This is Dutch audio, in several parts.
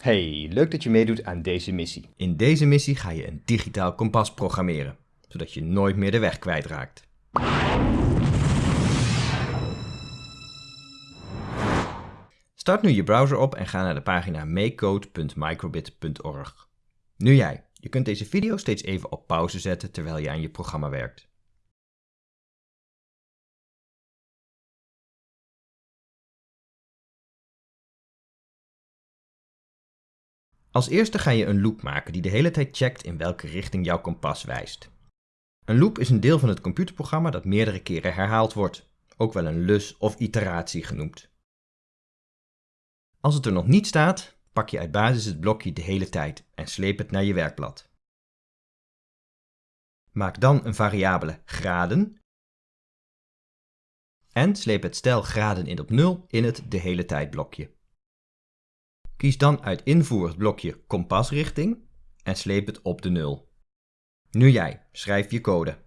Hey, leuk dat je meedoet aan deze missie. In deze missie ga je een digitaal kompas programmeren, zodat je nooit meer de weg kwijtraakt. Start nu je browser op en ga naar de pagina makecode.microbit.org. Nu jij. Je kunt deze video steeds even op pauze zetten terwijl je aan je programma werkt. Als eerste ga je een loop maken die de hele tijd checkt in welke richting jouw kompas wijst. Een loop is een deel van het computerprogramma dat meerdere keren herhaald wordt, ook wel een lus of iteratie genoemd. Als het er nog niet staat, pak je uit basis het blokje de hele tijd en sleep het naar je werkblad. Maak dan een variabele graden en sleep het stel graden in op 0 in het de hele tijd blokje. Kies dan uit invoer het blokje kompasrichting en sleep het op de 0. Nu jij, schrijf je code.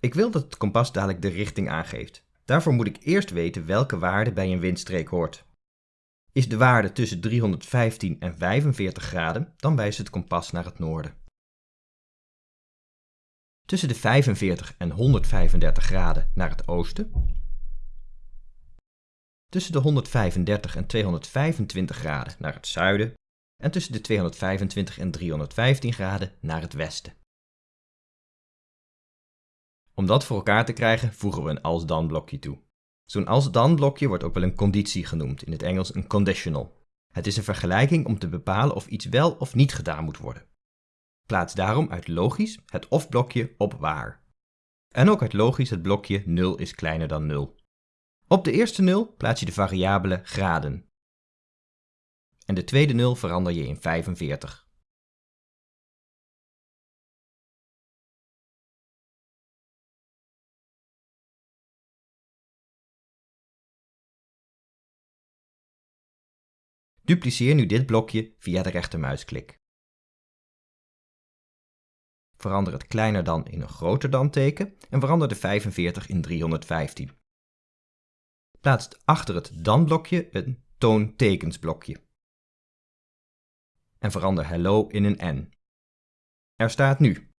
Ik wil dat het kompas dadelijk de richting aangeeft. Daarvoor moet ik eerst weten welke waarde bij een windstreek hoort. Is de waarde tussen 315 en 45 graden, dan wijst het kompas naar het noorden. Tussen de 45 en 135 graden naar het oosten. Tussen de 135 en 225 graden naar het zuiden. En tussen de 225 en 315 graden naar het westen. Om dat voor elkaar te krijgen voegen we een als-dan blokje toe. Zo'n als-dan blokje wordt ook wel een conditie genoemd, in het Engels een conditional. Het is een vergelijking om te bepalen of iets wel of niet gedaan moet worden. Plaats daarom uit logisch het of-blokje op waar. En ook uit logisch het blokje 0 is kleiner dan 0. Op de eerste 0 plaats je de variabele graden. En de tweede 0 verander je in 45. Dupliceer nu dit blokje via de rechtermuisklik. Verander het kleiner dan in een groter dan teken en verander de 45 in 315. Plaats achter het dan blokje een toontekensblokje. En verander hello in een n. Er staat nu.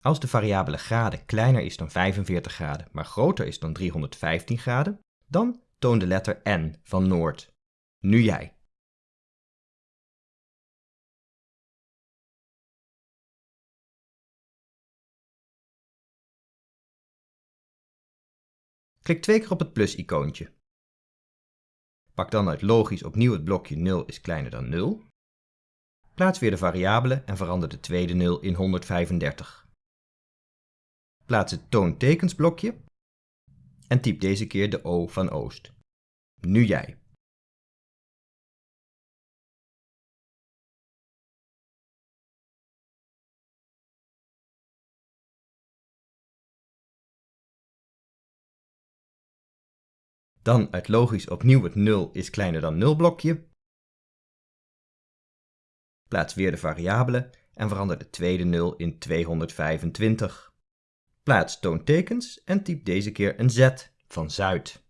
Als de variabele graden kleiner is dan 45 graden, maar groter is dan 315 graden, dan toon de letter n van Noord. Nu jij. Klik twee keer op het plus-icoontje. Pak dan uit logisch opnieuw het blokje 0 is kleiner dan 0. Plaats weer de variabele en verander de tweede 0 in 135. Plaats het toontekensblokje en typ deze keer de O van Oost. Nu jij. Dan uit logisch opnieuw het 0 is kleiner dan 0 blokje. Plaats weer de variabele en verander de tweede 0 in 225. Plaats toontekens en typ deze keer een Z van Zuid.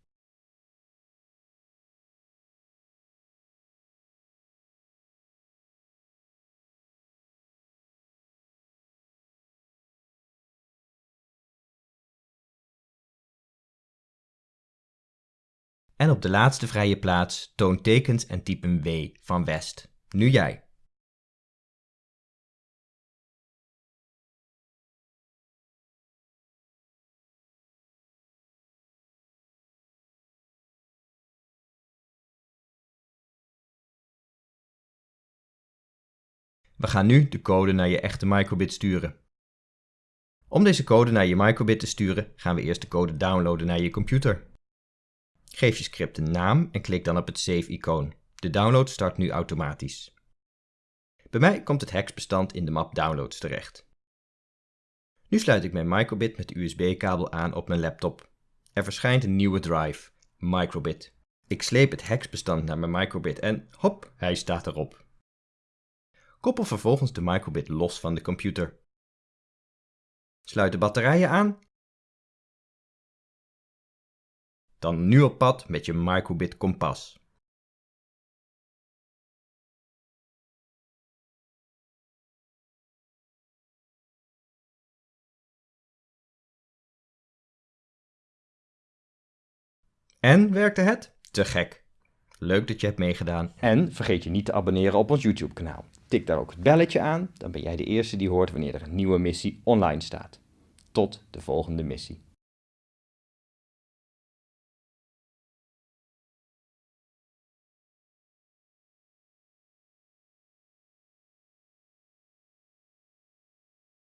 En op de laatste vrije plaats toon tekens en typ een W van West. Nu jij. We gaan nu de code naar je echte microbit sturen. Om deze code naar je microbit te sturen, gaan we eerst de code downloaden naar je computer. Geef je script een naam en klik dan op het Save-icoon. De download start nu automatisch. Bij mij komt het hexbestand in de map Downloads terecht. Nu sluit ik mijn microbit met de USB-kabel aan op mijn laptop. Er verschijnt een nieuwe drive, microbit. Ik sleep het hexbestand naar mijn microbit en hop, hij staat erop. Koppel vervolgens de microbit los van de computer. Sluit de batterijen aan. Dan nu op pad met je microbit kompas. En werkte het? Te gek. Leuk dat je hebt meegedaan. En vergeet je niet te abonneren op ons YouTube kanaal. Tik daar ook het belletje aan, dan ben jij de eerste die hoort wanneer er een nieuwe missie online staat. Tot de volgende missie.